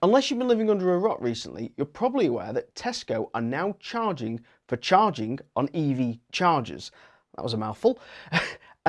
Unless you've been living under a rock recently, you're probably aware that Tesco are now charging for charging on EV chargers. That was a mouthful.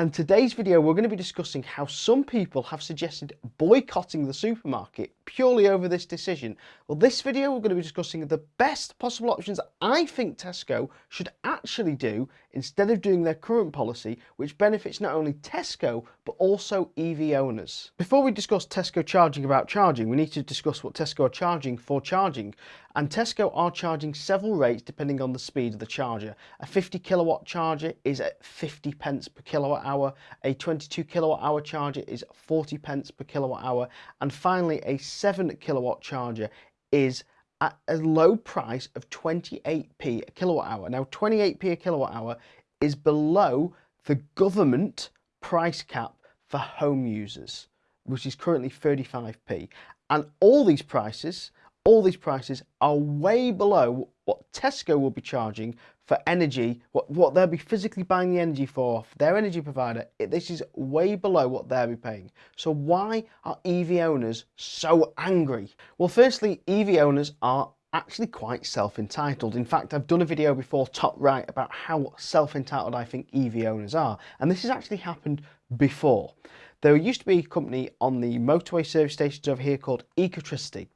And today's video, we're going to be discussing how some people have suggested boycotting the supermarket purely over this decision. Well, this video, we're going to be discussing the best possible options I think Tesco should actually do instead of doing their current policy, which benefits not only Tesco, but also EV owners. Before we discuss Tesco charging about charging, we need to discuss what Tesco are charging for charging. And Tesco are charging several rates depending on the speed of the charger. A 50 kilowatt charger is at 50 pence per kilowatt hour. A 22 kilowatt hour charger is 40 pence per kilowatt hour. And finally, a 7 kilowatt charger is at a low price of 28p a kilowatt hour. Now 28p a kilowatt hour is below the government price cap for home users, which is currently 35p. And all these prices all these prices are way below what Tesco will be charging for energy, what, what they'll be physically buying the energy for, their energy provider. It, this is way below what they'll be paying. So why are EV owners so angry? Well, firstly, EV owners are actually quite self-entitled. In fact, I've done a video before top right about how self-entitled I think EV owners are. And this has actually happened before. There used to be a company on the motorway service stations over here called Ecotricity.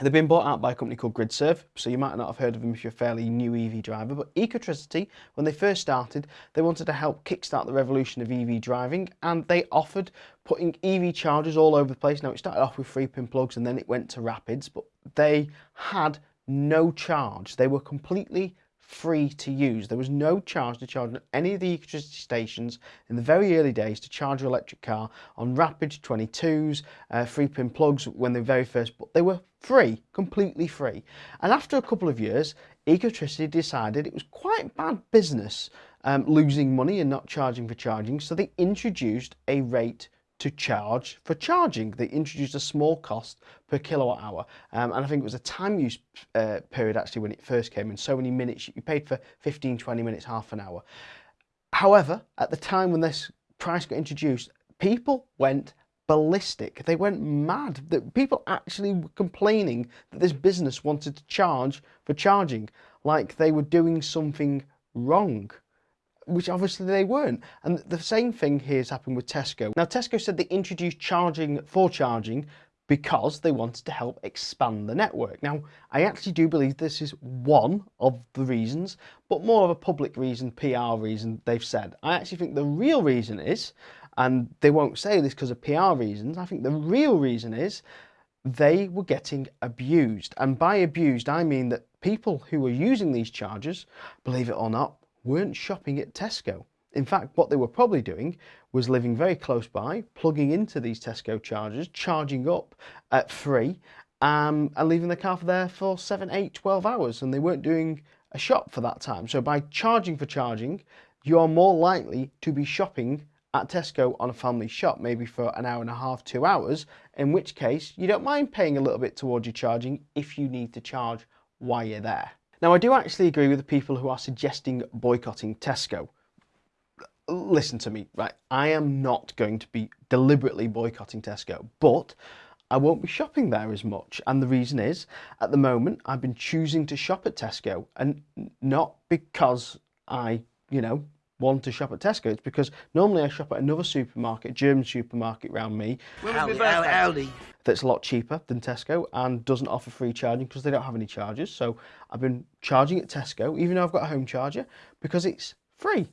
They've been bought out by a company called GridServe, so you might not have heard of them if you're a fairly new EV driver, but Ecotricity, when they first started, they wanted to help kickstart the revolution of EV driving, and they offered putting EV chargers all over the place. Now, it started off with free pin plugs, and then it went to rapids, but they had no charge. They were completely free to use. There was no charge to charge on any of the electricity stations in the very early days to charge your electric car on rapid 22s, uh, free pin plugs when they very first, but they were free, completely free. And after a couple of years, Ecotricity decided it was quite bad business um, losing money and not charging for charging, so they introduced a rate to charge for charging. They introduced a small cost per kilowatt hour. Um, and I think it was a time use uh, period actually when it first came in, so many minutes, you paid for 15, 20 minutes, half an hour. However, at the time when this price got introduced, people went ballistic. They went mad. That people actually were complaining that this business wanted to charge for charging, like they were doing something wrong which obviously they weren't. And the same thing here has happened with Tesco. Now Tesco said they introduced charging for charging because they wanted to help expand the network. Now, I actually do believe this is one of the reasons, but more of a public reason, PR reason they've said. I actually think the real reason is, and they won't say this because of PR reasons, I think the real reason is they were getting abused. And by abused, I mean that people who were using these chargers, believe it or not, weren't shopping at Tesco. In fact, what they were probably doing was living very close by, plugging into these Tesco chargers, charging up at free, um, and leaving the car for there for 7, 8, 12 hours, and they weren't doing a shop for that time. So by charging for charging, you are more likely to be shopping at Tesco on a family shop, maybe for an hour and a half, two hours, in which case you don't mind paying a little bit towards your charging if you need to charge while you're there. Now, I do actually agree with the people who are suggesting boycotting Tesco. Listen to me, right? I am not going to be deliberately boycotting Tesco, but I won't be shopping there as much. And the reason is, at the moment, I've been choosing to shop at Tesco and not because I, you know, want to shop at Tesco. It's because normally I shop at another supermarket, German supermarket around me. Aldi, Aldi. That's a lot cheaper than Tesco and doesn't offer free charging because they don't have any chargers. So I've been charging at Tesco, even though I've got a home charger, because it's free.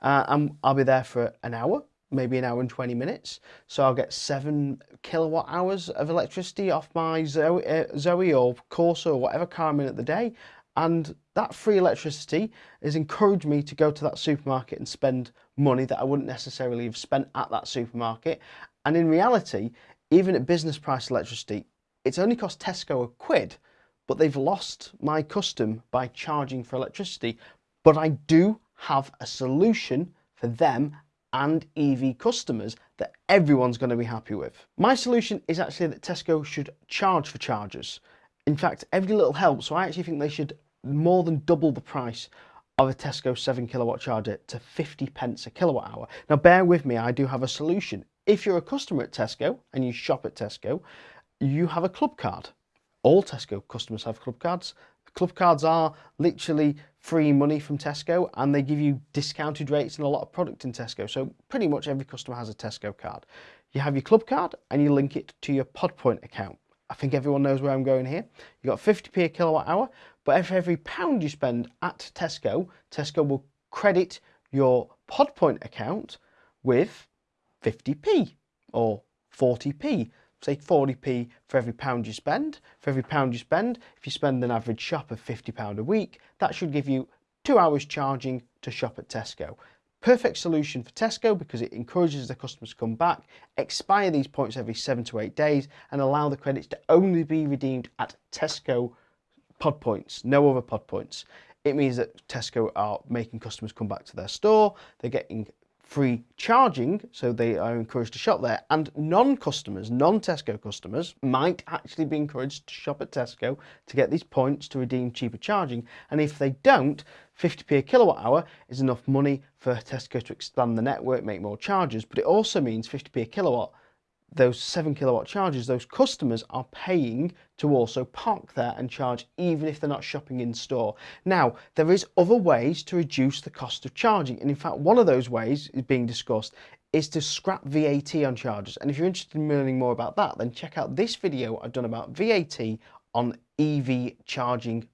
Uh, and I'll be there for an hour, maybe an hour and 20 minutes. So I'll get seven kilowatt hours of electricity off my Zoe, uh, Zoe or Corsa or whatever car I'm in at the day and that free electricity has encouraged me to go to that supermarket and spend money that I wouldn't necessarily have spent at that supermarket. And in reality, even at business price electricity, it's only cost Tesco a quid, but they've lost my custom by charging for electricity. But I do have a solution for them and EV customers that everyone's going to be happy with. My solution is actually that Tesco should charge for chargers. In fact, every little helps, so I actually think they should more than double the price of a Tesco 7 kilowatt charger to 50 pence a kilowatt hour. Now bear with me, I do have a solution. If you're a customer at Tesco and you shop at Tesco, you have a club card. all Tesco customers have club cards. Club cards are literally free money from Tesco and they give you discounted rates and a lot of product in Tesco. So pretty much every customer has a Tesco card. You have your club card and you link it to your PodPoint account. I think everyone knows where I'm going here. You've got 50p a kilowatt hour, but for every pound you spend at Tesco, Tesco will credit your PodPoint account with 50p or 40p say 40p for every pound you spend. For every pound you spend, if you spend an average shop of £50 a week, that should give you two hours charging to shop at Tesco. Perfect solution for Tesco because it encourages the customers to come back, expire these points every seven to eight days and allow the credits to only be redeemed at Tesco pod points, no other pod points. It means that Tesco are making customers come back to their store, they're getting free charging, so they are encouraged to shop there. And non-customers, non-Tesco customers, might actually be encouraged to shop at Tesco to get these points to redeem cheaper charging. And if they don't, 50p a kilowatt hour is enough money for Tesco to expand the network, make more charges, but it also means 50p a kilowatt those 7 kilowatt chargers, those customers are paying to also park there and charge even if they're not shopping in store. Now, there is other ways to reduce the cost of charging. And in fact, one of those ways is being discussed is to scrap VAT on chargers. And if you're interested in learning more about that, then check out this video I've done about VAT on EV charging